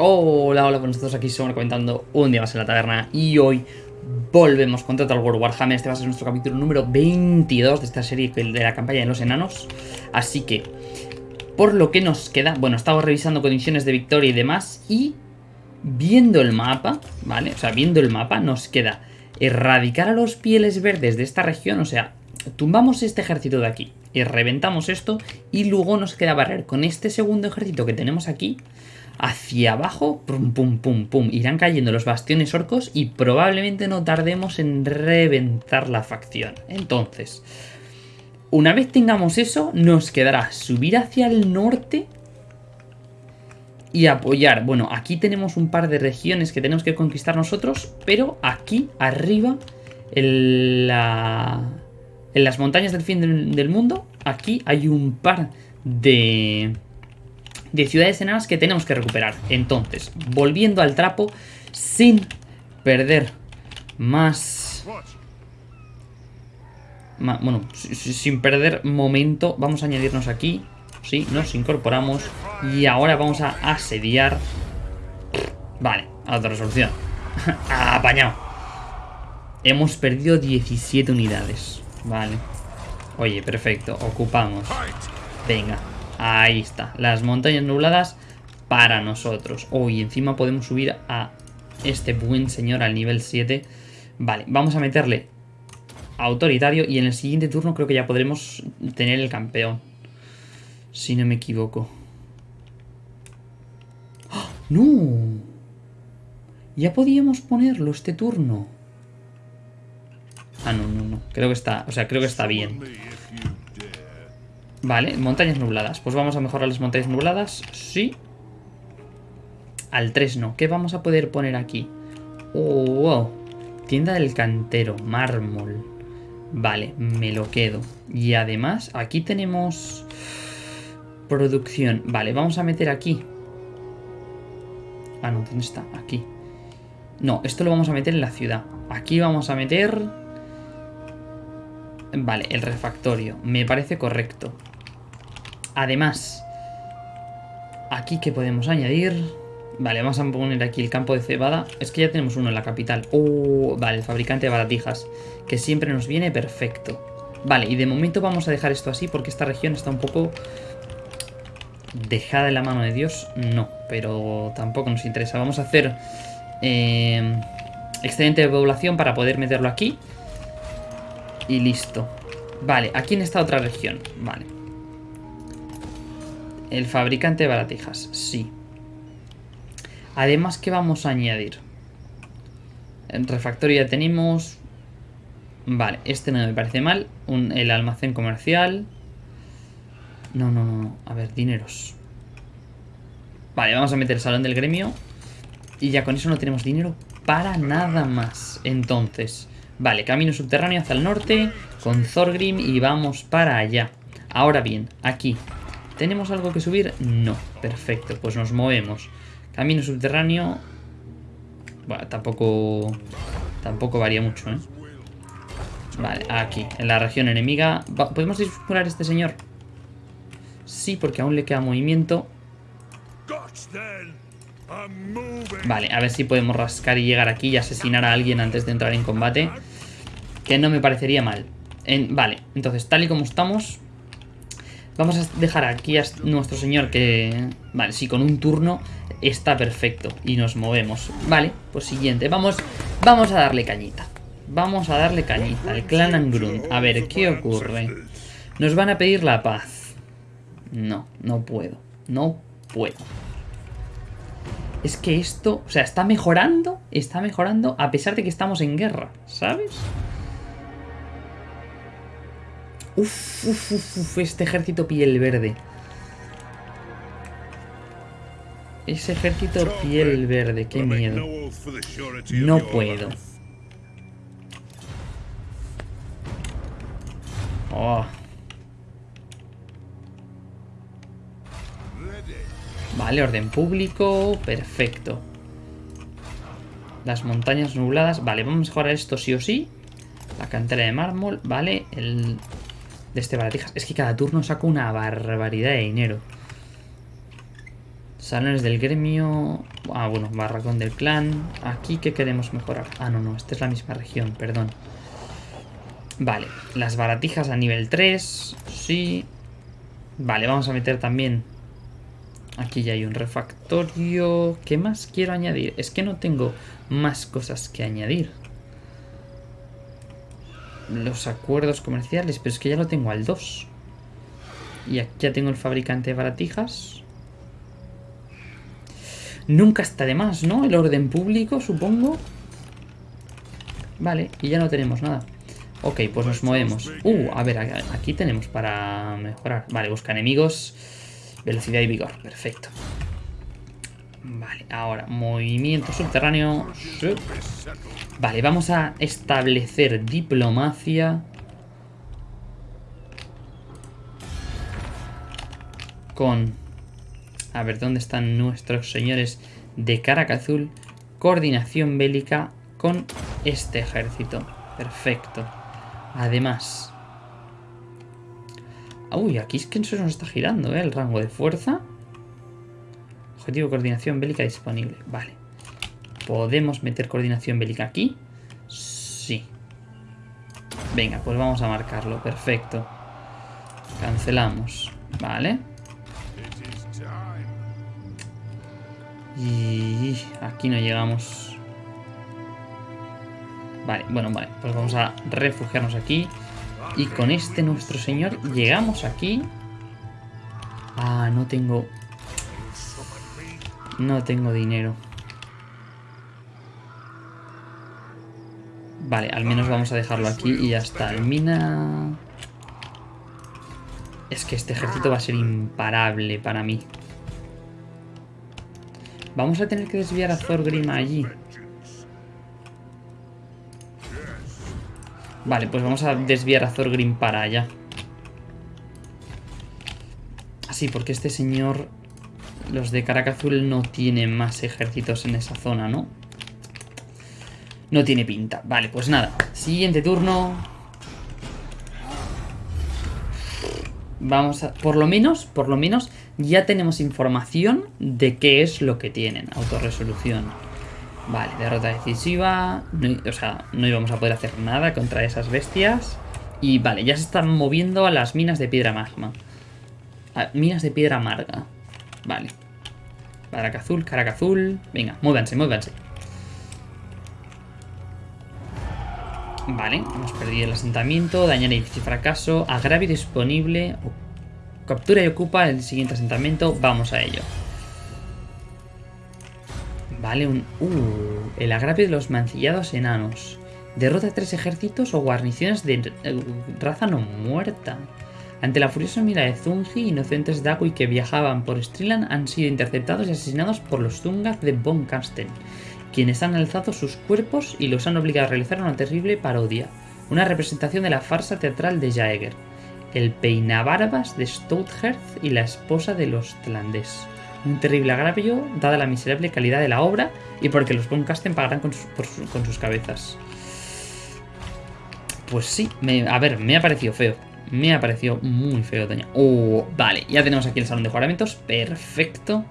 Hola, hola, pues nosotros aquí somos comentando un día más en la taberna y hoy volvemos con Total War Warhammer. Este va a ser nuestro capítulo número 22 de esta serie de la campaña de los enanos. Así que, por lo que nos queda, bueno, estamos revisando condiciones de victoria y demás y viendo el mapa, ¿vale? O sea, viendo el mapa nos queda erradicar a los pieles verdes de esta región, o sea, tumbamos este ejército de aquí y reventamos esto y luego nos queda barrer con este segundo ejército que tenemos aquí hacia abajo, pum, pum, pum, pum, irán cayendo los bastiones orcos y probablemente no tardemos en reventar la facción. Entonces, una vez tengamos eso, nos quedará subir hacia el norte y apoyar. Bueno, aquí tenemos un par de regiones que tenemos que conquistar nosotros, pero aquí arriba, en, la, en las montañas del fin del, del mundo, aquí hay un par de de ciudades enanas que tenemos que recuperar. Entonces, volviendo al trapo, sin perder más... bueno, sin perder momento, vamos a añadirnos aquí. Sí, nos incorporamos. Y ahora vamos a asediar... Vale, resolución. Apañado. Hemos perdido 17 unidades. Vale. Oye, perfecto. Ocupamos. Venga, Ahí está, las montañas nubladas para nosotros. Oh, y encima podemos subir a este buen señor al nivel 7. Vale, vamos a meterle autoritario y en el siguiente turno creo que ya podremos tener el campeón. Si no me equivoco. ¡Ah! ¡No! Ya podíamos ponerlo este turno. Ah, no, no, no. Creo que está, o sea, creo que está bien. Vale, montañas nubladas. Pues vamos a mejorar las montañas nubladas. Sí. Al 3 no. ¿Qué vamos a poder poner aquí? Oh, wow. Tienda del cantero, mármol. Vale, me lo quedo. Y además, aquí tenemos... Producción. Vale, vamos a meter aquí. Ah, no, ¿dónde está? Aquí. No, esto lo vamos a meter en la ciudad. Aquí vamos a meter... Vale, el refactorio. Me parece correcto. Además, aquí que podemos añadir... Vale, vamos a poner aquí el campo de cebada. Es que ya tenemos uno en la capital. Oh, vale, el fabricante de baratijas. Que siempre nos viene perfecto. Vale, y de momento vamos a dejar esto así porque esta región está un poco... Dejada en la mano de Dios, no, pero tampoco nos interesa. Vamos a hacer eh, excedente de población para poder meterlo aquí. Y listo. Vale, aquí en esta otra región. Vale. El fabricante de baratijas, sí. Además, ¿qué vamos a añadir? En refactorio ya tenemos... Vale, este no me parece mal. el almacén comercial. No, no, no. A ver, dineros. Vale, vamos a meter el salón del gremio. Y ya con eso no tenemos dinero para nada más. Entonces, vale, camino subterráneo hacia el norte con Thorgrim y vamos para allá. Ahora bien, aquí, ¿Tenemos algo que subir? No. Perfecto, pues nos movemos. Camino subterráneo... Bueno, tampoco... Tampoco varía mucho, ¿eh? Vale, aquí, en la región enemiga. ¿Podemos disparar a este señor? Sí, porque aún le queda movimiento. Vale, a ver si podemos rascar y llegar aquí y asesinar a alguien antes de entrar en combate. Que no me parecería mal. vale, entonces tal y como estamos, Vamos a dejar aquí a nuestro señor que... Vale, sí, con un turno está perfecto. Y nos movemos. Vale, pues siguiente. Vamos, vamos a darle cañita. Vamos a darle cañita al clan Angrun. A ver, ¿qué ocurre? Nos van a pedir la paz. No, no puedo. No puedo. Es que esto, o sea, está mejorando, está mejorando a pesar de que estamos en guerra, ¿sabes? Uf, uf, uf, este ejército piel verde. Ese ejército piel verde, qué miedo. No puedo. Oh. Vale, orden público, perfecto. Las montañas nubladas, vale, vamos a mejorar esto sí o sí. La cantera de mármol, vale, el de este baratijas. Es que cada turno saco una barbaridad de dinero. Salones del gremio... Ah, bueno, barracón del clan. Aquí, ¿qué queremos mejorar? Ah, no, no, esta es la misma región, perdón. Vale, las baratijas a nivel 3. Sí. Vale, vamos a meter también... Aquí ya hay un refactorio. ¿Qué más quiero añadir? Es que no tengo más cosas que añadir. Los acuerdos comerciales, pero es que ya lo tengo al 2. Y aquí ya tengo el fabricante de baratijas. Nunca está de más, ¿no? El orden público, supongo. Vale, y ya no tenemos nada. Ok, pues nos movemos. Uh, a ver, aquí tenemos para mejorar. Vale, busca enemigos. Velocidad y vigor, perfecto. Vale, ahora, movimiento subterráneo. Vale, vamos a establecer diplomacia. Con... A ver, ¿dónde están nuestros señores de Caracazul? Coordinación bélica con este ejército. Perfecto. Además... Uy, aquí es que se nos está girando, ¿eh? El rango de fuerza. Objetivo coordinación bélica disponible. Vale. ¿Podemos meter coordinación bélica aquí? Sí. Venga, pues vamos a marcarlo. Perfecto. Cancelamos. Vale. Y aquí no llegamos. Vale, bueno, vale. Pues vamos a refugiarnos aquí. Y con este nuestro señor llegamos aquí. Ah, no tengo... No tengo dinero. Vale, al menos vamos a dejarlo aquí y ya está. El mina... Es que este ejército va a ser imparable para mí. Vamos a tener que desviar a Thorgrim allí. Vale, pues vamos a desviar a Thorgrim para allá. Así, porque este señor... Los de Caracazul no tienen más ejércitos en esa zona, ¿no? No tiene pinta. Vale, pues nada. Siguiente turno. Vamos a... Por lo menos, por lo menos, ya tenemos información de qué es lo que tienen. Autorresolución. Vale, derrota decisiva. o sea, no íbamos a poder hacer nada contra esas bestias. Y vale, ya se están moviendo a las minas de piedra magma. minas de piedra amarga. Vale. Caracazul, Caracazul. Venga, muévanse, muévanse. Vale, hemos perdido el asentamiento. Dañar y fracaso. Agravio disponible. Captura y ocupa el siguiente asentamiento. Vamos a ello. Vale, un... Uh, el agravio de los mancillados enanos. Derrota tres ejércitos o guarniciones de eh, raza no muerta. Ante la furiosa mira de Zungi, inocentes Dagui que viajaban por Striland han sido interceptados y asesinados por los Zungas de Von Kasten, quienes han alzado sus cuerpos y los han obligado a realizar una terrible parodia, una representación de la farsa teatral de Jaeger, el peinabarbas de Stouthearth y la esposa de los Tlandes un terrible agravio, dada la miserable calidad de la obra y porque los Boncasten pagarán con sus, cabezas. Pues sí, a ver, me ha parecido feo. Me ha parecido muy feo, doña. Oh, vale, ya tenemos aquí el salón de juramentos. Perfecto.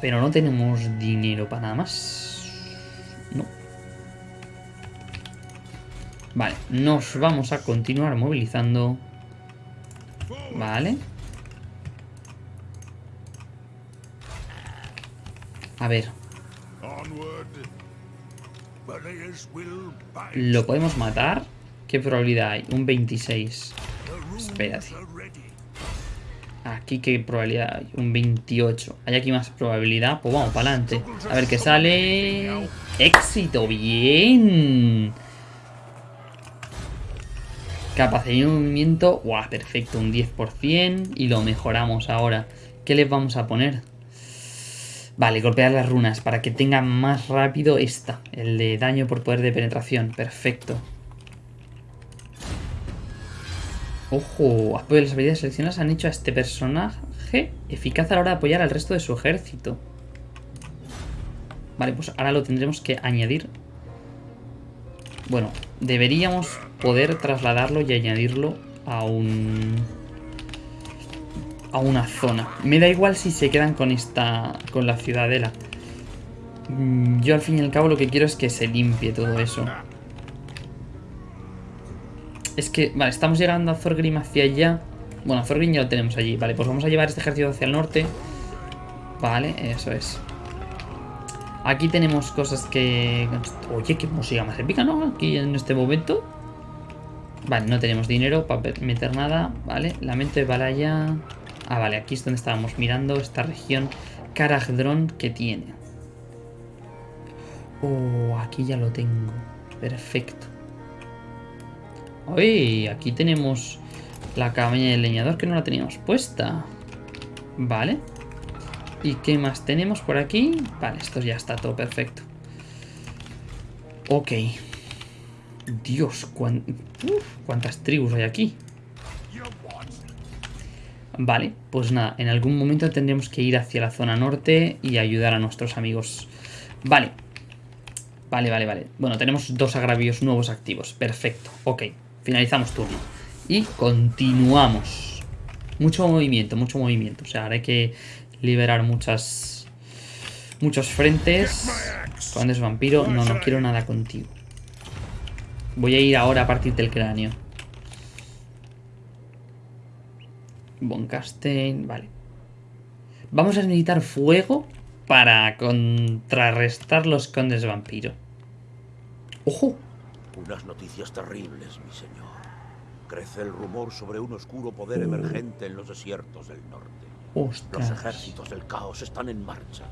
Pero no tenemos dinero para nada más. No. Vale, nos vamos a continuar movilizando. Vale. A ver. ¿Lo podemos matar? ¿Qué probabilidad hay? Un 26. Espérate. Aquí qué probabilidad hay? Un 28. ¿Hay aquí más probabilidad? Pues vamos para adelante. A ver qué sale. ¡Éxito! ¡Bien! Capacidad de movimiento. ¡Guau! Perfecto, un 10%. Y lo mejoramos ahora. ¿Qué les vamos a poner? Vale, golpear las runas para que tenga más rápido esta. El de daño por poder de penetración. Perfecto. Ojo, apoyo las habilidades seleccionadas han hecho a este personaje eficaz a la hora de apoyar al resto de su ejército. Vale, pues ahora lo tendremos que añadir. Bueno, deberíamos poder trasladarlo y añadirlo a un... a una zona. Me da igual si se quedan con esta... con la ciudadela. Mm, yo al fin y al cabo lo que quiero es que se limpie todo eso. Es que, vale, estamos llegando a Thorgrim hacia allá. Bueno, a Thorgrim ya lo tenemos allí. Vale, pues vamos a llevar este ejército hacia el norte. Vale, eso es. Aquí tenemos cosas que... Oye, qué música más épica, ¿no? Aquí en este momento. Vale, no tenemos dinero para meter nada. Vale, la mente de Balaya... Ah, vale, aquí es donde estábamos mirando esta región Karagdron que tiene. Oh, aquí ya lo tengo. Perfecto. Uy, aquí tenemos la cabaña del leñador que no la teníamos puesta. Vale. ¿Y qué más tenemos por aquí? Vale, esto ya está todo perfecto. Ok. Dios, cuántas tribus hay aquí. Vale, pues nada, en algún momento tendremos que ir hacia la zona norte y ayudar a nuestros amigos. Vale. Vale, vale, vale. Bueno, tenemos dos agravios nuevos activos. Perfecto. Ok, finalizamos turno. Y continuamos. Mucho movimiento, mucho movimiento. O sea, ahora hay que liberar muchas... Muchos frentes. Cuando es vampiro, no, no quiero nada contigo. Voy a ir ahora a partir del cráneo. Boncastein, vale. Vamos a necesitar fuego para contrarrestar los condes vampiro. ¡Ojo! Unas noticias terribles, mi señor. Crece el rumor sobre un oscuro poder uh. emergente en los desiertos del norte. Los ejércitos del caos están en marcha.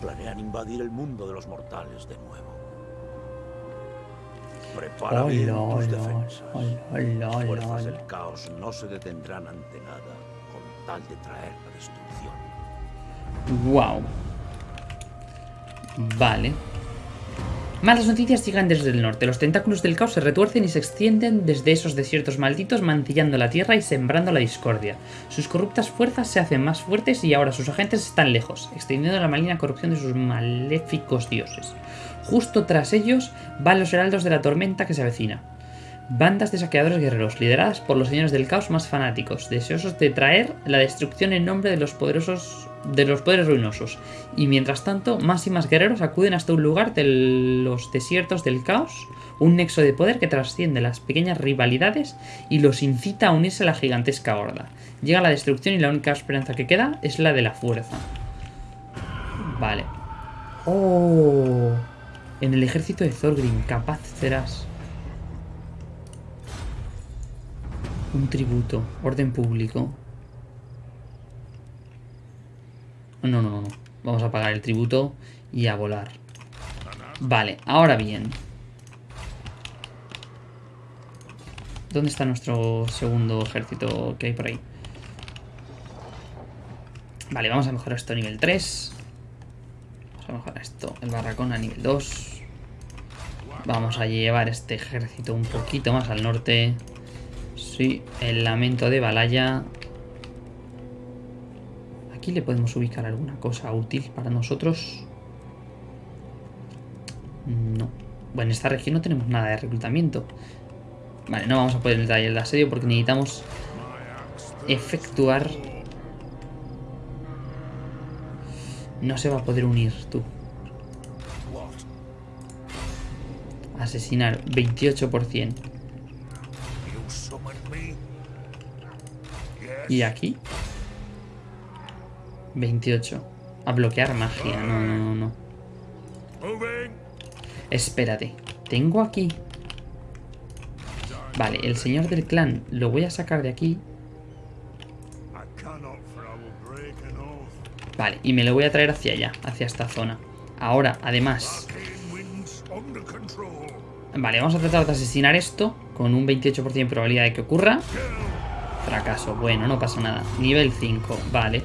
Planean invadir el mundo de los mortales de nuevo. Prepara bien tus defensas. Las fuerzas del caos no se detendrán ante nada con tal de traer la destrucción. Wow. Vale. Malas noticias llegan desde el norte. Los tentáculos del caos se retuercen y se extienden desde esos desiertos malditos, mancillando la tierra y sembrando la discordia. Sus corruptas fuerzas se hacen más fuertes y ahora sus agentes están lejos, extendiendo la maligna corrupción de sus maléficos dioses. Justo tras ellos van los heraldos de la tormenta que se avecina. Bandas de saqueadores guerreros, lideradas por los señores del caos más fanáticos, deseosos de traer la destrucción en nombre de los poderosos de los poderes ruinosos. Y mientras tanto, más y más guerreros acuden hasta un lugar de los desiertos del caos, un nexo de poder que trasciende las pequeñas rivalidades y los incita a unirse a la gigantesca horda. Llega la destrucción y la única esperanza que queda es la de la fuerza. Vale. ¡Oh! En el ejército de Thorgrim, capaz serás. Un tributo, orden público. No, no, no. Vamos a pagar el tributo y a volar. Vale, ahora bien. ¿Dónde está nuestro segundo ejército que hay por ahí? Vale, vamos a mejorar esto a nivel 3. Vamos a mejorar esto, el barracón a nivel 2. Vamos a llevar este ejército un poquito más al norte. Sí, el lamento de Balaya aquí le podemos ubicar alguna cosa útil para nosotros. No. Bueno, en esta región no tenemos nada de reclutamiento. Vale, no vamos a poder entrar el asedio porque necesitamos efectuar... No se va a poder unir, tú. Asesinar, 28%. ¿Y aquí? 28. A bloquear magia. No, no, no, no. Espérate. Tengo aquí... Vale, el señor del clan lo voy a sacar de aquí. Vale, y me lo voy a traer hacia allá, hacia esta zona. Ahora, además... Vale, vamos a tratar de asesinar esto con un 28% de probabilidad de que ocurra. Fracaso, bueno, no pasa nada. Nivel 5, vale.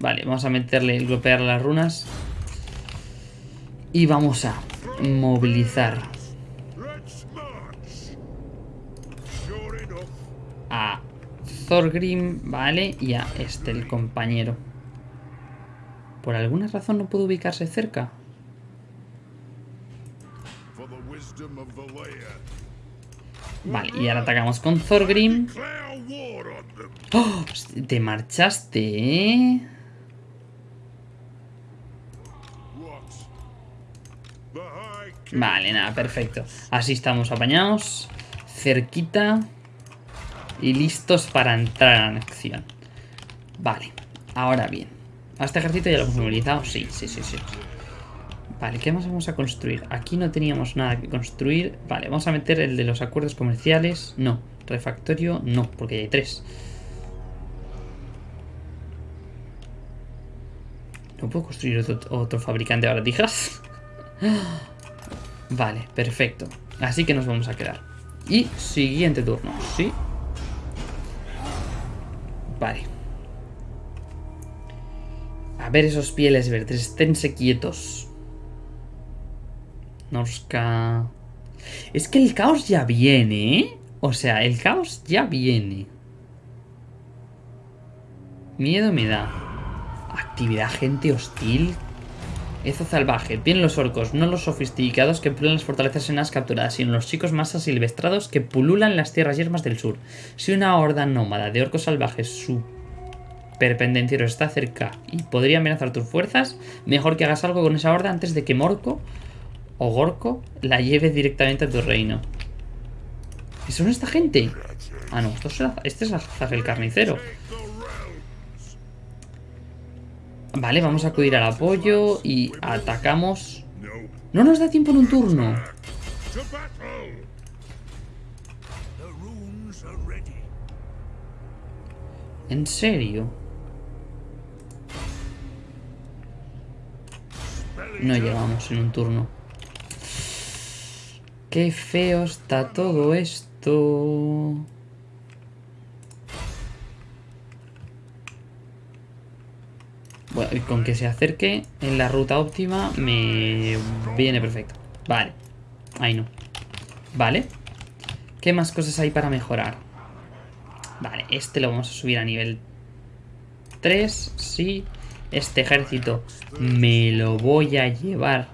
Vale, vamos a meterle el golpear las runas. Y vamos a movilizar a Thorgrim, vale, y a este, el compañero. ¿Por alguna razón no puedo ubicarse cerca? Vale, y ahora atacamos con Thorgrim. ¡Oh! Te marchaste, ¿eh? Vale, nada, perfecto. Así estamos apañados. Cerquita. Y listos para entrar en acción. Vale, ahora bien. ¿A este ejército ya lo hemos movilizado? Sí, sí, sí, sí. Vale, ¿qué más vamos a construir? Aquí no teníamos nada que construir. Vale, vamos a meter el de los acuerdos comerciales. No. Refactorio, no, porque ya hay tres. ¿No puedo construir otro, fabricante de baratijas? Vale, perfecto. Así que nos vamos a quedar. Y siguiente turno, ¿sí? Vale. A ver esos pieles verdes, esténse quietos. Norska... Es que el caos ya viene, ¿eh? O sea, el caos ya viene. Miedo me da. Actividad gente hostil. Eso salvaje. Vienen los orcos, no los sofisticados que pulan las fortalezas en las capturadas, sino los chicos más asilvestrados que pululan las tierras yermas del sur. Si una horda nómada de orcos salvajes superpendencieros está cerca y podría amenazar tus fuerzas, mejor que hagas algo con esa horda antes de que Morco o Gorko la lleve directamente a tu reino. ¿Y son esta gente? Ah, no, esto es, este es el carnicero. Vale, vamos a acudir al apoyo y atacamos. No nos da tiempo en un turno. ¿En serio? No llegamos en un turno. Qué feo está todo esto. Bueno, y con que se acerque en la ruta óptima me viene perfecto. Vale. Ahí no. Vale. ¿Qué más cosas hay para mejorar? Vale, este lo vamos a subir a nivel 3. Sí. Este ejército me lo voy a llevar.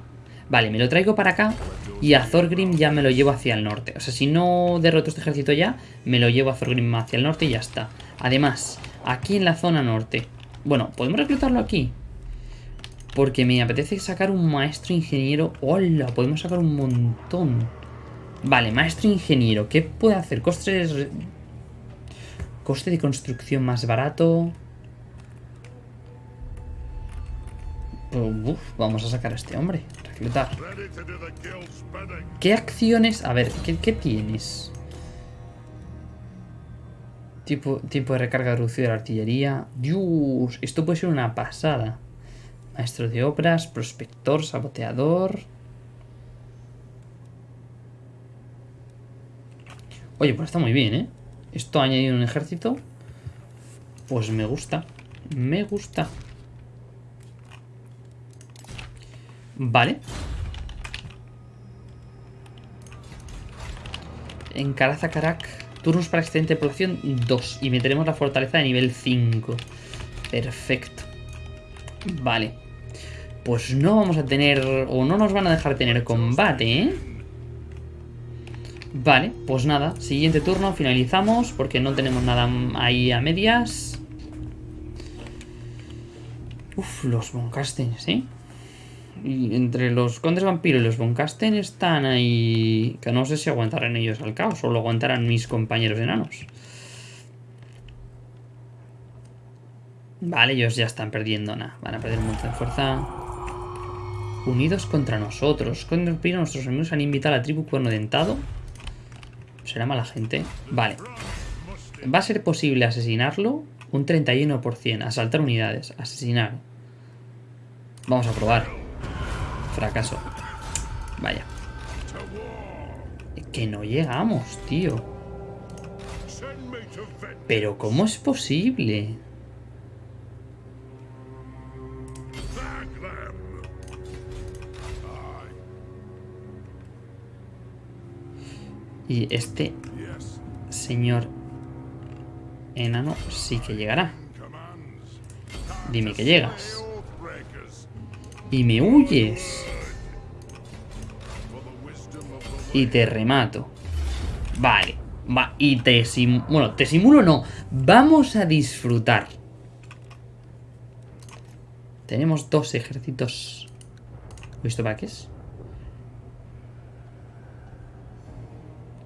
Vale, me lo traigo para acá y a Thorgrim ya me lo llevo hacia el norte. O sea, si no derroto este ejército ya, me lo llevo a Thorgrim hacia el norte y ya está. Además, aquí en la zona norte bueno, podemos reclutarlo aquí. Porque me apetece sacar un maestro ingeniero. ¡Hola! Podemos sacar un montón. Vale, maestro ingeniero. ¿Qué puede hacer? Coste de construcción más barato. Uf, vamos a sacar a este hombre. ¿Qué acciones? A ver, ¿qué, qué tienes? Tipo, tiempo de recarga reducido de la artillería. Dios, esto puede ser una pasada. Maestro de obras, prospector, saboteador. Oye, pues está muy bien, ¿eh? Esto ha añadido un ejército. Pues me gusta. Me gusta. Vale. En Caraza Carac Turnos para excedente de producción 2. Y meteremos la fortaleza de nivel 5. Perfecto. Vale. Pues no vamos a tener... O no nos van a dejar tener combate, ¿eh? Vale, pues nada. Siguiente turno, finalizamos. Porque no tenemos nada ahí a medias. Uf, los Boncasten, ¿sí? Entre los condes vampiros y los Boncasten están ahí... Que no sé si aguantarán ellos al caos o lo aguantarán mis compañeros enanos. Vale, ellos ya están perdiendo nada. Van a perder de fuerza. Unidos contra nosotros. Condes vampiros, nuestros amigos han invitado a la tribu cuerno dentado. Será mala gente. Vale. ¿Va a ser posible asesinarlo? Un 31%. Asaltar unidades. Asesinar. Vamos a probar. Fracaso. Vaya. Que no llegamos, tío. Pero ¿cómo es posible? Y este señor enano sí que llegará. Dime que llegas. Y me huyes. Y te remato. Vale. Va, y te simulo... Bueno, te simulo no. Vamos a disfrutar. Tenemos dos ejércitos. ¿Visto para qué es?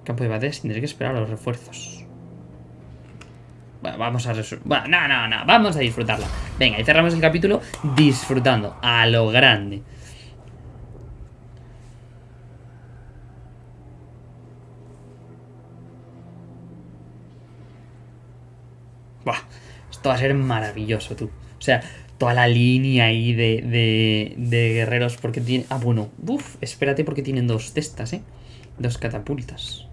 Campo de batalla tendré que esperar a los refuerzos. Bueno, vamos a... Bueno, no, no, no. Vamos a disfrutarla. Venga, y cerramos el capítulo disfrutando. A lo grande. Buah, va a ser maravilloso, tú. O sea, toda la línea ahí de, de, guerreros porque tiene... Ah, bueno, Uf, espérate porque tienen dos cestas, ¿eh? Dos catapultas.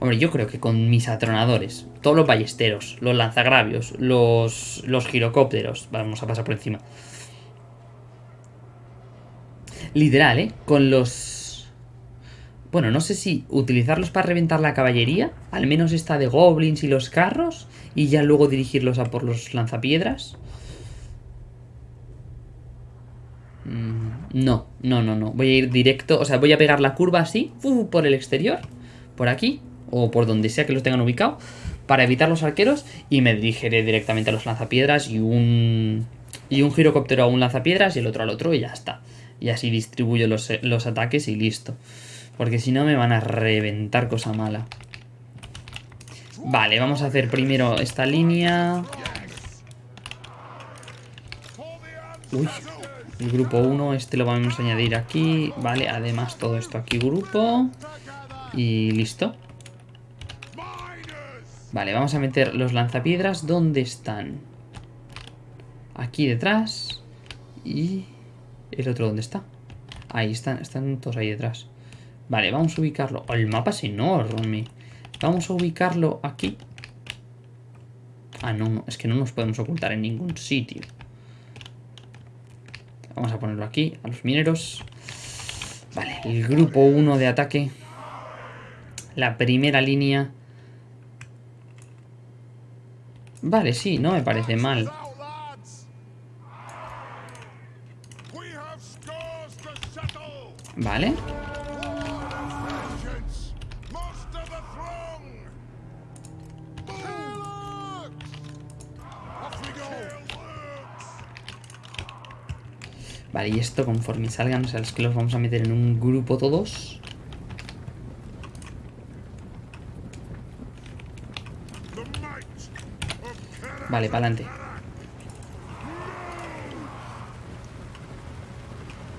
Hombre, yo creo que con mis atronadores, todos los ballesteros, los lanzagravios, los, los girocópteros, vamos a pasar por encima. Literal, ¿eh? Con los... Bueno, no sé si utilizarlos para reventar la caballería, al menos esta de goblins y los carros, y ya luego dirigirlos a por los lanzapiedras. Mm, no, no, no, no. Voy a ir directo, o sea, voy a pegar la curva así, por el exterior, por aquí, o por donde sea que los tengan ubicado, para evitar los arqueros y me dirigiré directamente a los lanzapiedras y un, y un girocóptero a un lanzapiedras y el otro al otro y ya está. Y así distribuyo los, los ataques y listo. Porque si no me van a reventar cosa mala. Vale, vamos a hacer primero esta línea. Uy, el grupo 1, este lo vamos a añadir aquí. Vale, además todo esto aquí grupo. Y listo. Vale, vamos a meter los lanzapiedras. ¿Dónde están? Aquí detrás. Y... ¿El otro dónde está? Ahí están, están todos ahí detrás. Vale, vamos a ubicarlo. el mapa es enorme. Vamos a ubicarlo aquí. Ah, no, no, es que no nos podemos ocultar en ningún sitio. Vamos a ponerlo aquí, a los mineros. Vale, el grupo 1 de ataque. La primera línea Vale, sí, no me parece mal. Esto conforme salgan, o sea, es que los vamos a meter en un grupo todos. Vale, para adelante.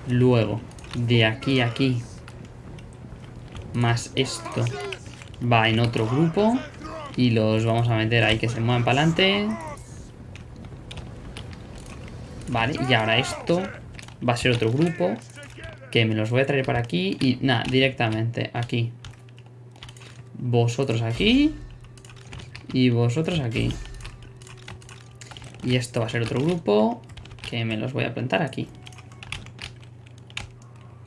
Luego, de aquí a aquí, más esto, va en otro grupo. Y los vamos a meter ahí que se muevan para adelante. Vale, y ahora esto va a ser otro grupo. Que me los voy a traer para aquí. Y nada, directamente aquí. Vosotros aquí. Y vosotros aquí. Y esto va a ser otro grupo que me los voy a plantar aquí.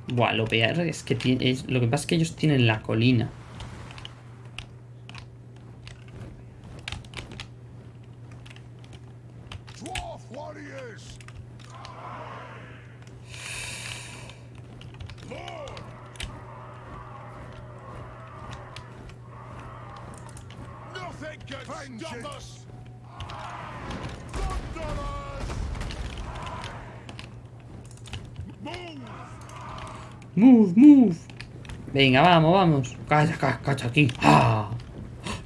Buah, lo peor es que tiene, lo que pasa es que ellos tienen la colina. Venga, vamos, vamos. Cacha, cacha, cacha aquí. ¡Ah!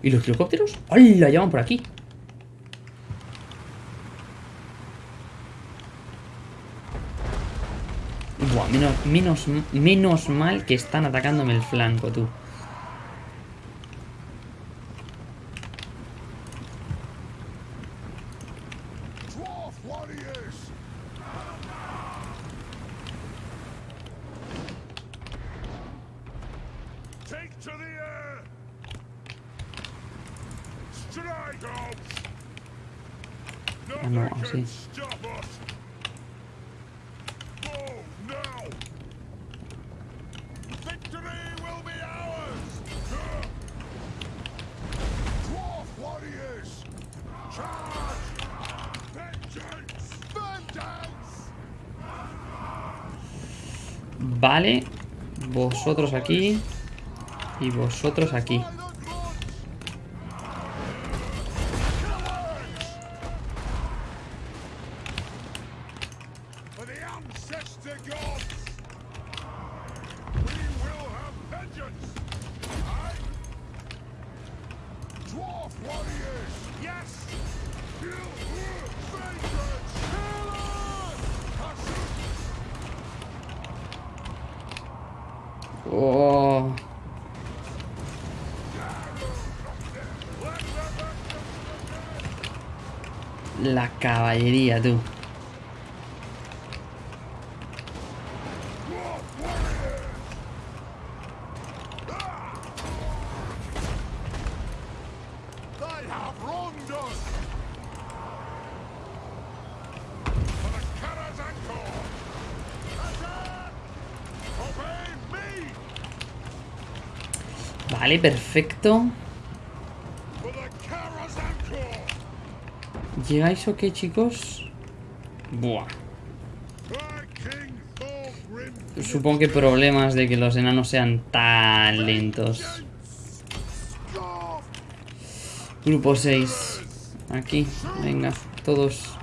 ¿Y los helicópteros? ¡Hola! Llaman por aquí. Buah, menos, menos, menos mal que están atacándome el flanco, tú. Vosotros aquí. Y vosotros aquí. Oh. La caballería, tú. Vale, perfecto. ¿Llegáis o qué, chicos? Buah. Supongo que problemas de que los enanos sean tan lentos. Grupo 6. Aquí, venga, todos.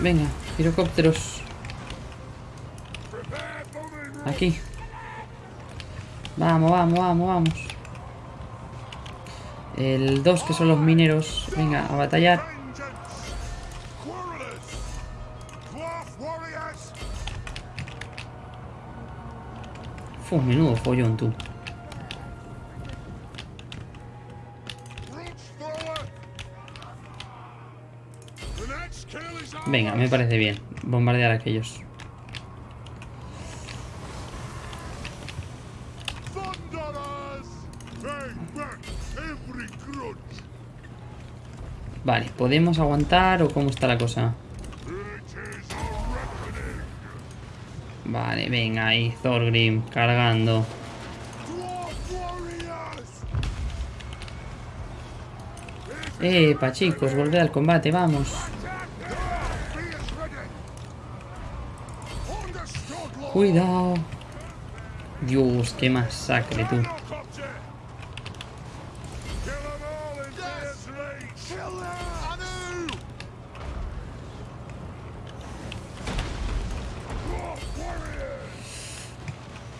Venga, pirocópteros. Aquí. Vamos, vamos, vamos, vamos. El 2, que son los mineros. Venga, a batallar. Fue un menudo follón, tú. Venga, me parece bien. Bombardear a aquellos. Vale, ¿podemos aguantar o cómo está la cosa? Vale, venga ahí, Thorgrim, cargando. Epa, chicos, volver al combate, vamos. Cuidado. Dios, qué masacre, tú.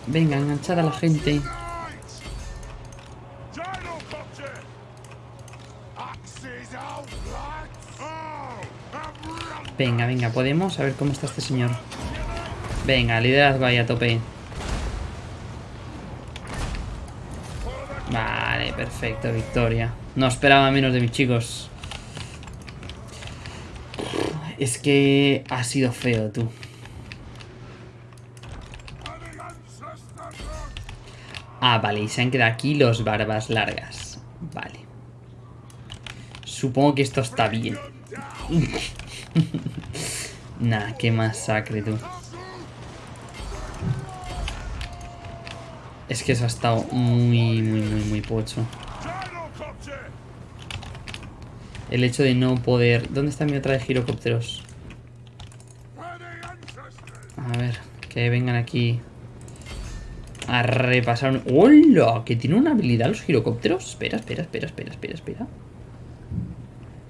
Venga, enganchar a la gente. Venga, venga, podemos a ver cómo está este señor. Venga, liderazgo ahí a tope. Vale, perfecto, victoria. No esperaba menos de mis chicos. Es que ha sido feo, tú. Ah, vale, y se han quedado aquí los barbas largas. Vale. Supongo que esto está bien. nah, qué masacre, tú. Es que eso ha estado muy, muy, muy, muy pocho. El hecho de no poder... ¿Dónde está mi otra de girocópteros? A ver, que vengan aquí a repasar... ¡Hola! ¿Que tiene una habilidad los girocópteros? Espera, espera, espera, espera, espera, espera.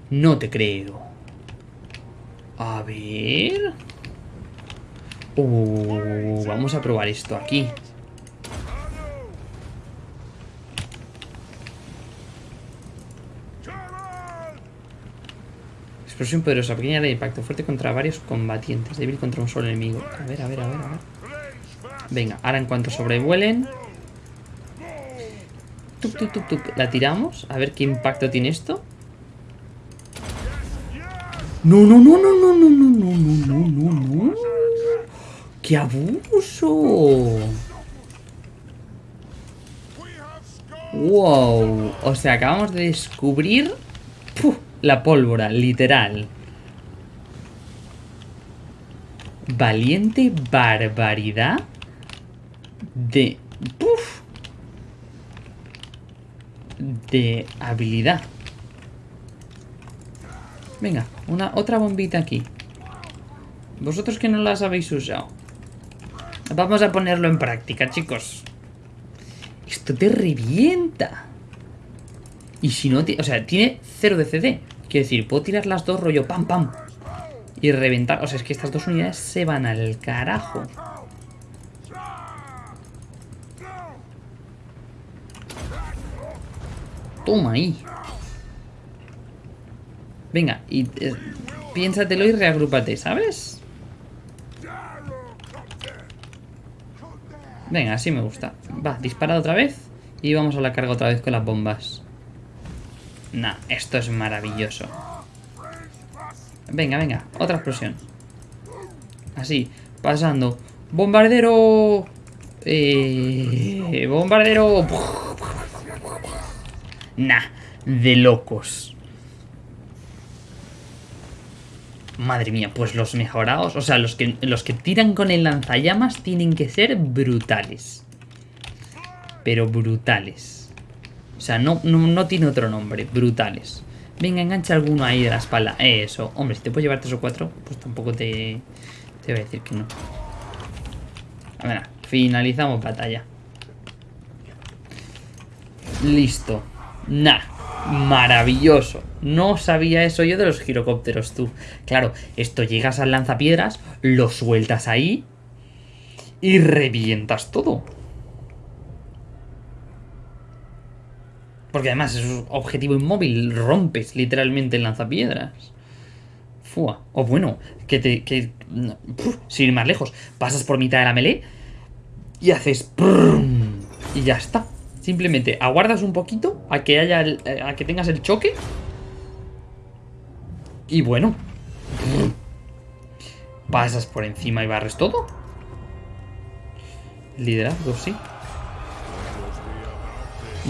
No te creo. A ver... Uh, vamos a probar esto aquí. Explosión poderosa, pequeña de impacto, fuerte contra varios combatientes, débil contra un solo enemigo. A ver, a ver, a ver, a ver. Venga, ahora en cuanto sobrevuelen... La tiramos, a ver qué impacto tiene esto. No, no, no, no, no, no, no, no, no, no, no, no. ¡Qué abuso! ¡Wow! O sea, acabamos de descubrir la pólvora, literal. Valiente barbaridad de... Puf, de habilidad. Venga, una, otra bombita aquí. Vosotros que no las habéis usado. Vamos a ponerlo en práctica, chicos. Esto te revienta. Y si no... O sea, tiene cero de CD. Quiero decir, puedo tirar las dos rollo pam pam. Y reventar... O sea, es que estas dos unidades se van al carajo. Toma ahí. Venga, y eh, piénsatelo y reagrúpate, ¿sabes? Venga, así me gusta. Va, dispara otra vez. Y vamos a la carga otra vez con las bombas. Nah, esto es maravilloso. Venga, venga, otra explosión. Así, pasando. ¡Bombardero! Eh, ¡Bombardero! Nah, de locos. Madre mía, pues los mejorados, o sea, los que, los que tiran con el lanzallamas tienen que ser brutales. Pero brutales. Sea, no, no, tiene otro nombre, brutales. Venga, engancha alguno ahí de la espalda. Eso. Hombre, si te puedes llevar tres o cuatro, pues tampoco te, te voy a decir que no. A ver, finalizamos batalla. Listo. Nah, maravilloso. No sabía eso yo de los girocópteros, tú. Claro, esto llegas al lanzapiedras, lo sueltas ahí y revientas todo. Porque además es un objetivo inmóvil, rompes literalmente el lanzapiedras. Fua. O bueno, que te... Que, sin ir más lejos, pasas por mitad de la melee y haces... y ya está. Simplemente aguardas un poquito a que haya a que tengas el choque. Y bueno. Pasas por encima y barres todo. Liderazgo, sí.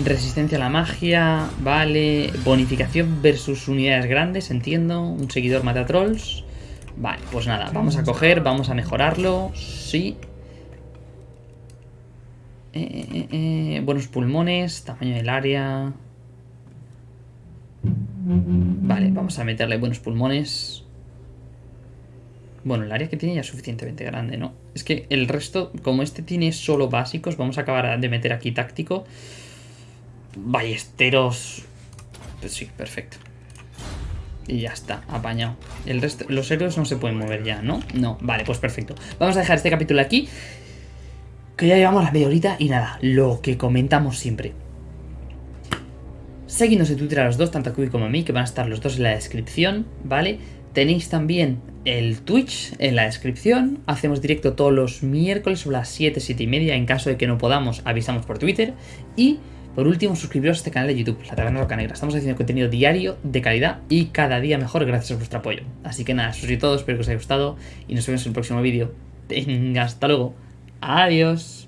Resistencia a la magia, vale. Bonificación versus unidades grandes, entiendo. Un seguidor mata trolls. Vale, pues nada, vamos a coger, vamos a mejorarlo. Sí. Eh, eh, eh, buenos pulmones, tamaño del área. Vale, vamos a meterle buenos pulmones. Bueno, el área que tiene ya es suficientemente grande, ¿no? Es que el resto, como este tiene solo básicos, vamos a acabar de meter aquí táctico. Ballesteros... Pues sí, perfecto. Y ya está, apañado. El resto, los héroes no se pueden mover ya, ¿no? No, vale, pues perfecto. Vamos a dejar este capítulo aquí. Que ya llevamos la media horita y nada, lo que comentamos siempre. Seguidnos en Twitter a los dos, tanto a Kubi como a mí, que van a estar los dos en la descripción, ¿vale? Tenéis también el Twitch en la descripción. Hacemos directo todos los miércoles sobre las 7, 7 y media. En caso de que no podamos, avisamos por Twitter. Y por último, suscribiros a este canal de YouTube, La Taberna Roca Negra. Estamos haciendo contenido diario, de calidad y cada día mejor gracias a vuestro apoyo. Así que nada, eso es todo, espero que os haya gustado y nos vemos en el próximo vídeo. Hasta luego. Adiós.